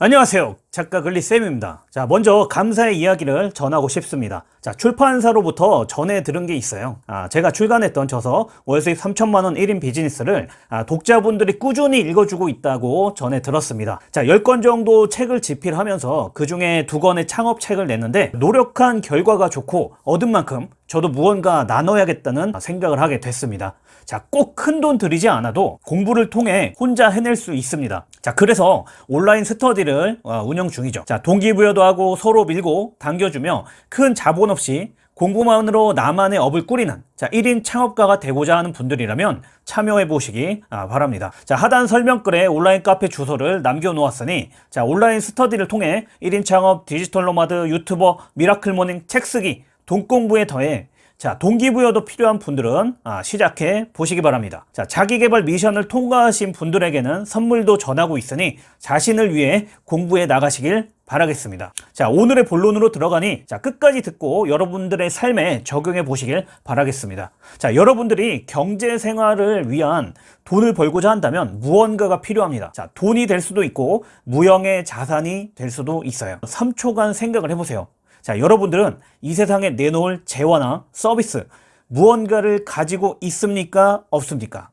안녕하세요. 작가 글리쌤입니다. 자 먼저 감사의 이야기를 전하고 싶습니다. 자 출판사로부터 전해 들은 게 있어요. 아, 제가 출간했던 저서 월수익 3천만원 1인 비즈니스를 아, 독자분들이 꾸준히 읽어주고 있다고 전해 들었습니다. 자 10권 정도 책을 집필하면서 그 중에 두 권의 창업책을 냈는데 노력한 결과가 좋고 얻은 만큼 저도 무언가 나눠야겠다는 생각을 하게 됐습니다. 자, 꼭 큰 돈 들이지 않아도 공부를 통해 혼자 해낼 수 있습니다. 자, 그래서 온라인 스터디를 어, 운영 중이죠. 자, 동기부여도 하고 서로 밀고 당겨주며 큰 자본 없이 공부만으로 나만의 업을 꾸리는 자 1인 창업가가 되고자 하는 분들이라면 참여해 보시기 아, 바랍니다 자 하단 설명글에 온라인 카페 주소를 남겨 놓았으니 자 온라인 스터디를 통해 1인 창업 digital nomad 유튜버 miracle morning 책 쓰기 돈 공부에 더해 자 동기부여도 필요한 분들은 아, 시작해 보시기 바랍니다. 자 자기개발 미션을 통과하신 분들에게는 선물도 전하고 있으니 자신을 위해 공부해 나가시길 바라겠습니다. 자 오늘의 본론으로 들어가니 자 끝까지 듣고 여러분들의 삶에 적용해 보시길 바라겠습니다. 자 여러분들이 경제 생활을 위한 돈을 벌고자 한다면 무언가가 필요합니다. 자 돈이 될 수도 있고 무형의 자산이 될 수도 있어요. 3초간 생각을 해보세요 자, 여러분들은 이 세상에 내놓을 재화나 서비스, 무언가를 가지고 있습니까? 없습니까?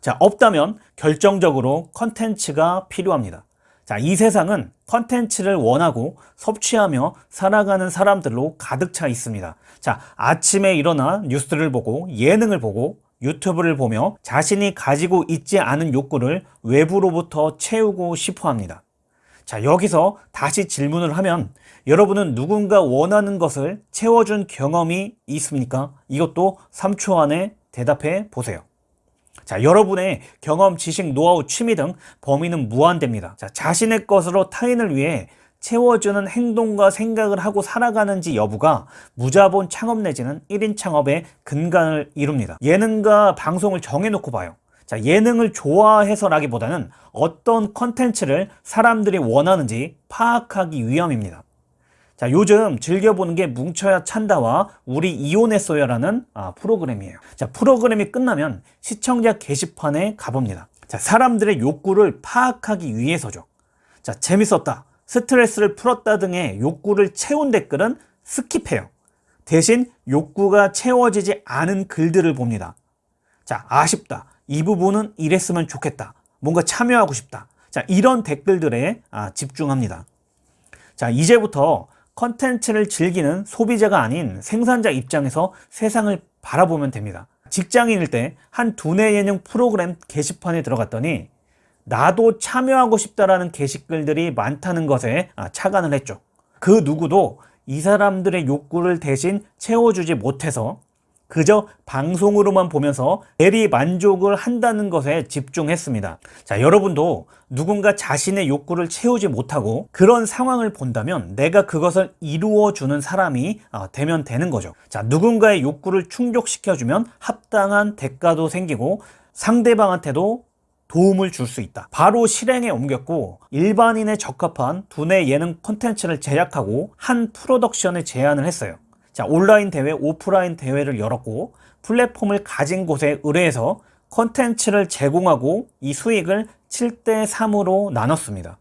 자, 없다면 결정적으로 컨텐츠가 필요합니다. 자, 이 세상은 컨텐츠를 원하고 섭취하며 살아가는 사람들로 가득 차 있습니다. 자, 아침에 일어나 뉴스를 보고 예능을 보고 유튜브를 보며 자신이 가지고 있지 않은 욕구를 외부로부터 채우고 싶어 합니다. 자 여기서 다시 질문을 하면 여러분은 누군가 원하는 것을 채워준 경험이 있습니까? 이것도 3초 안에 대답해 보세요. 자, 여러분의 경험, 지식, 노하우, 취미 등 범위는 무한됩니다. 자, 자신의 것으로 타인을 위해 채워주는 행동과 생각을 하고 살아가는지 여부가 무자본 창업 내지는 1인 창업의 근간을 이룹니다. 예능과 방송을 정해놓고 봐요. 자, 예능을 좋아해서라기보다는 어떤 컨텐츠를 사람들이 원하는지 파악하기 위함입니다. 자, 요즘 즐겨보는 게 뭉쳐야 찬다와 우리 이혼했어요라는 아, 프로그램이에요. 자, 프로그램이 끝나면 시청자 게시판에 가봅니다. 자, 사람들의 욕구를 파악하기 위해서죠. 자, 재밌었다, 스트레스를 풀었다 등의 욕구를 채운 댓글은 skip해요. 대신 욕구가 채워지지 않은 글들을 봅니다. 자, 아쉽다. 이 부분은 이랬으면 좋겠다. 뭔가 참여하고 싶다. 자, 이런 댓글들에 아, 집중합니다. 자, 이제부터 컨텐츠를 즐기는 소비자가 아닌 생산자 입장에서 세상을 바라보면 됩니다. 직장인일 때 한 두뇌 예능 프로그램 게시판에 들어갔더니 나도 참여하고 싶다라는 게시글들이 많다는 것에 아, 착안을 했죠. 그 누구도 이 사람들의 욕구를 대신 채워주지 못해서 그저 방송으로만 보면서 대리 만족을 한다는 것에 집중했습니다. 자, 여러분도 누군가 자신의 욕구를 채우지 못하고 그런 상황을 본다면 내가 그것을 이루어주는 사람이 어, 되면 되는 거죠. 자, 누군가의 욕구를 충족시켜주면 합당한 대가도 생기고 상대방한테도 도움을 줄 수 있다. 바로 실행에 옮겼고 일반인에 적합한 두뇌 예능 콘텐츠를 제작하고 한 프로덕션에 제안을 했어요. 자, 온라인 대회, 오프라인 대회를 열었고 플랫폼을 가진 곳에 의뢰해서 컨텐츠를 제공하고 이 수익을 7대 3으로 나눴습니다.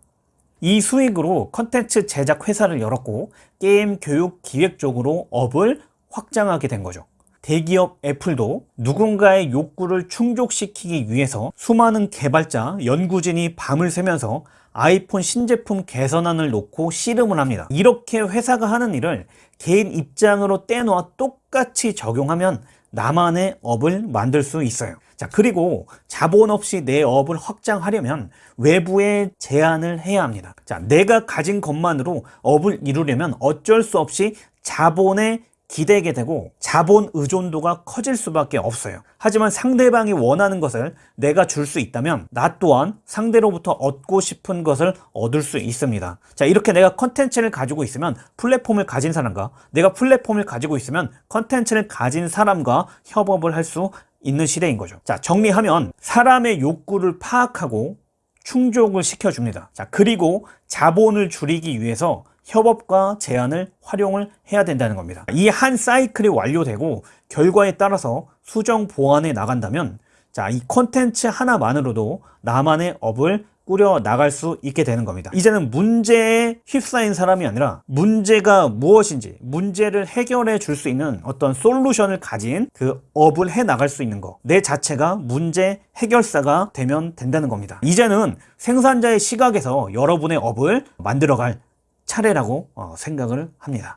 이 수익으로 컨텐츠 제작 회사를 열었고 게임 교육 기획 쪽으로 업을 확장하게 된 거죠. 대기업 애플도 누군가의 욕구를 충족시키기 위해서 수많은 개발자, 연구진이 밤을 새면서 아이폰 신제품 개선안을 놓고 씨름을 합니다. 이렇게 회사가 하는 일을 개인 입장으로 떼놓아 똑같이 적용하면 나만의 업을 만들 수 있어요. 자, 그리고 자본 없이 내 업을 확장하려면 외부에 제안을 해야 합니다. 자, 내가 가진 것만으로 업을 이루려면 어쩔 수 없이 자본에 기대게 되고 자본 의존도가 커질 수밖에 없어요. 하지만 상대방이 원하는 것을 내가 줄 수 있다면 나 또한 상대로부터 얻고 싶은 것을 얻을 수 있습니다. 자 이렇게 내가 컨텐츠를 가지고 있으면 플랫폼을 가진 사람과 내가 플랫폼을 가지고 있으면 컨텐츠를 가진 사람과 협업을 할 수 있는 시대인 거죠. 자 정리하면 사람의 욕구를 파악하고 충족을 시켜줍니다. 자 그리고 자본을 줄이기 위해서 협업과 제안을 활용을 해야 된다는 겁니다. 이 한 사이클이 완료되고 결과에 따라서 수정 보완해 나간다면 자, 이 컨텐츠 하나만으로도 나만의 업을 꾸려 나갈 수 있게 되는 겁니다. 이제는 문제에 휩싸인 사람이 아니라 문제가 무엇인지 문제를 해결해 줄 수 있는 어떤 솔루션을 가진 그 업을 해 나갈 수 있는 거. 내 자체가 문제 해결사가 되면 된다는 겁니다. 이제는 생산자의 시각에서 여러분의 업을 만들어갈 차례라고 어, 생각을 합니다.